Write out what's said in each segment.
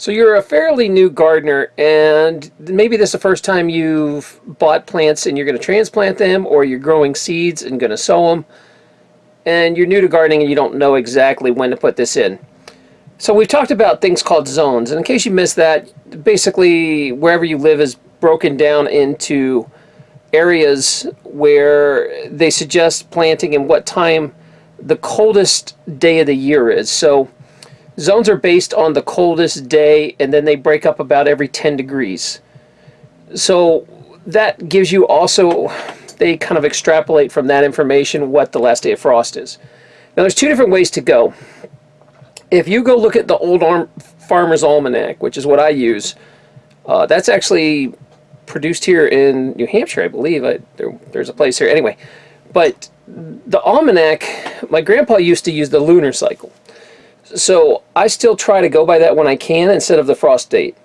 So you're a fairly new gardener and maybe this is the first time you've bought plants and you're going to transplant them or you're growing seeds and going to sow them and you're new to gardening and you don't know exactly when to put this in. So we've talked about things called zones and in case you missed that, basically wherever you live is broken down into areas where they suggest planting and what time the coldest day of the year is. So Zones are based on the coldest day and then they break up about every 10 degrees. So that gives you also, they kind of extrapolate from that information what the last day of frost is. Now there's two different ways to go. If you go look at the Old Arm Farmer's Almanac, which is what I use, uh, that's actually produced here in New Hampshire, I believe. I, there, there's a place here. Anyway, but the almanac, my grandpa used to use the lunar cycle. So I still try to go by that when I can instead of the frost date.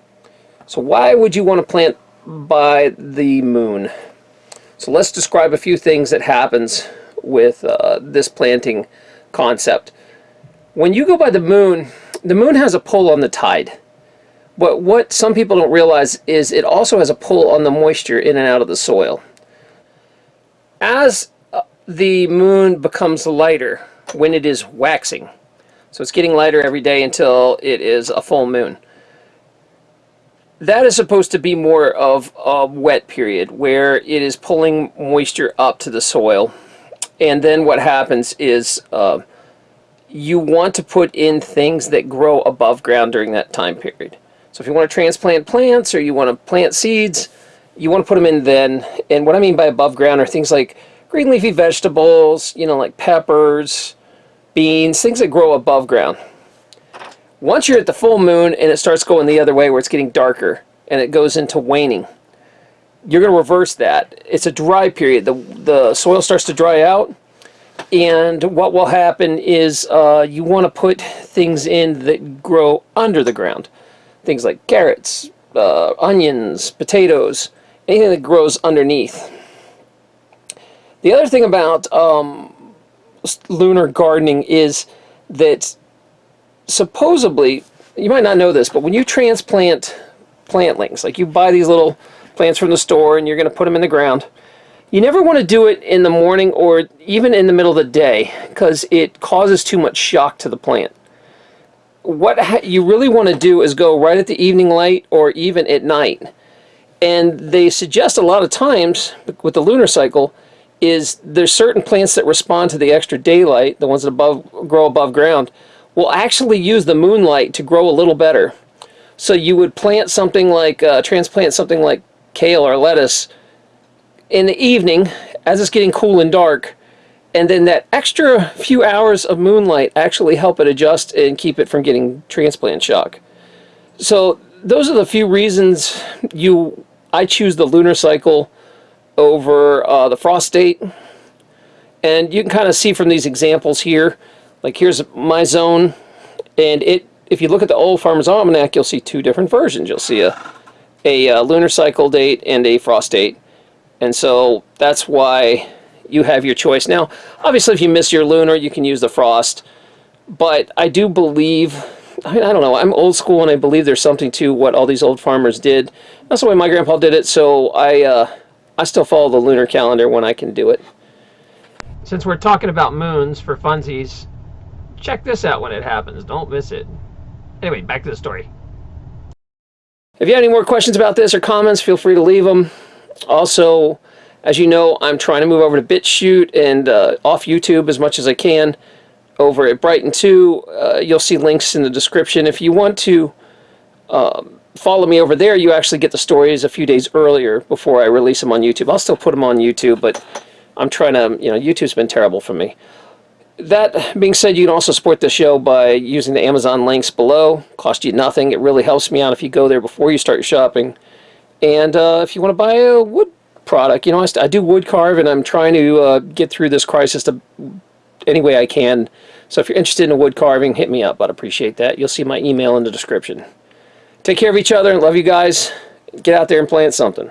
So why would you want to plant by the moon? So let's describe a few things that happens with uh, this planting concept. When you go by the moon, the moon has a pull on the tide. But what some people don't realize is it also has a pull on the moisture in and out of the soil. As uh, the moon becomes lighter when it is waxing, so it's getting lighter every day until it is a full moon. That is supposed to be more of a wet period where it is pulling moisture up to the soil. And then what happens is uh, you want to put in things that grow above ground during that time period. So if you want to transplant plants or you want to plant seeds, you want to put them in then. And what I mean by above ground are things like green leafy vegetables, you know, like peppers, beans, things that grow above ground. Once you're at the full moon and it starts going the other way where it's getting darker and it goes into waning, you're going to reverse that. It's a dry period. The, the soil starts to dry out and what will happen is uh, you want to put things in that grow under the ground. Things like carrots, uh, onions, potatoes, anything that grows underneath. The other thing about um, lunar gardening is that supposedly, you might not know this, but when you transplant plantlings, like you buy these little plants from the store and you're going to put them in the ground, you never want to do it in the morning or even in the middle of the day because it causes too much shock to the plant. What you really want to do is go right at the evening light or even at night. And they suggest a lot of times with the lunar cycle is there's certain plants that respond to the extra daylight, the ones that above grow above ground, will actually use the moonlight to grow a little better. So you would plant something like, uh, transplant something like kale or lettuce in the evening as it's getting cool and dark, and then that extra few hours of moonlight actually help it adjust and keep it from getting transplant shock. So those are the few reasons you I choose the lunar cycle over uh, the frost date. And you can kind of see from these examples here, like here's my zone, and it if you look at the old Farmer's Almanac, you'll see two different versions. You'll see a, a, uh, lunar cycle date and a frost date. And so that's why you have your choice. Now, obviously, if you miss your lunar, you can use the frost. But I do believe, I mean, I don't know, I'm old school and I believe there's something to what all these old farmers did. That's the way my grandpa did it, so I, uh, I still follow the lunar calendar when I can do it. Since we're talking about moons for funsies, check this out when it happens. Don't miss it. Anyway, back to the story. If you have any more questions about this or comments, feel free to leave them. Also, as you know, I'm trying to move over to BitChute and uh, off YouTube as much as I can. Over at Brighteon 2, uh, you'll see links in the description. If you want to um, follow me over there, you actually get the stories a few days earlier before I release them on YouTube. I'll still put them on YouTube, but I'm trying to, you know, YouTube's been terrible for me. That being said, you can also support the show by using the Amazon links below. Cost you nothing. It really helps me out if you go there before you start your shopping. And uh, if you want to buy a wood product, you know, I, I do wood carve and I'm trying to uh, get through this crisis to, any way I can. So if you're interested in wood carving, hit me up. I'd appreciate that. You'll see my email in the description. Take care of each other. And love you guys. Get out there and plant something.